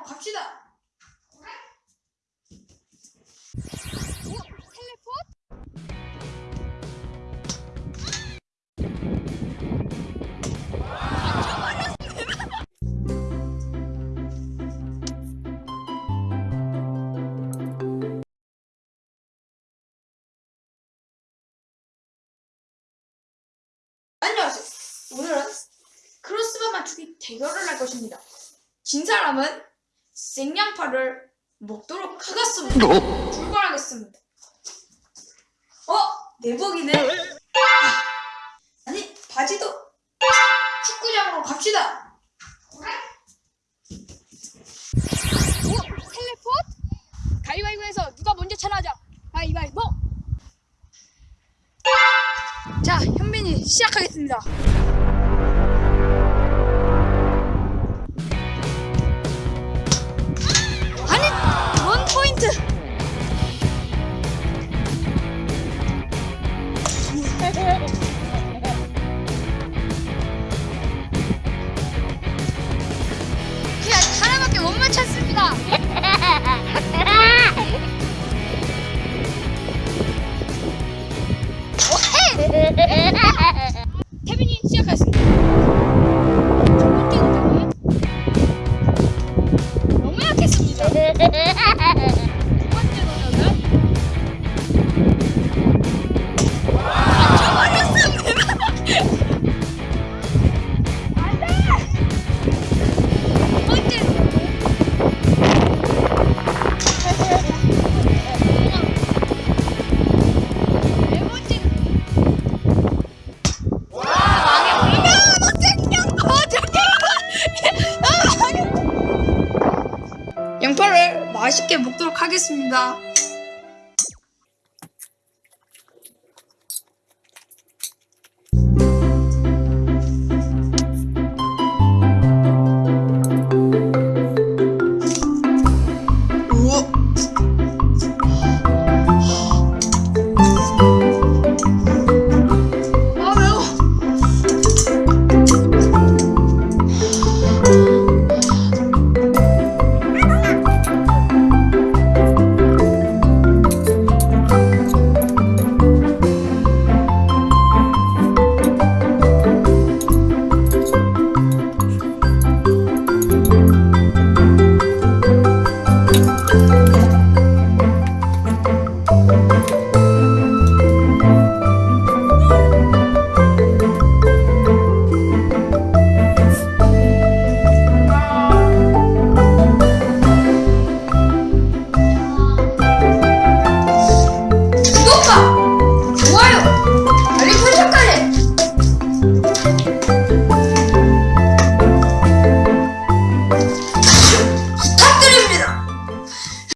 축구장으로 갑시다. 오늘은 크로스바 맞추기 대결을 할 것입니다. 진 사람은 생양파를 먹도록 하겠습니다. 출발하겠습니다. 어? 내복이네? 아, 아니, 바지도 축구장으로 갑시다. 오, 텔레포트? 가위바위보에서 누가 먼저 차례하자. 가위바위보. 자, 현민이 시작하겠습니다. 그냥 하나밖에 못 맞췄습니다. 태빈이 맛있게 먹도록 하겠습니다.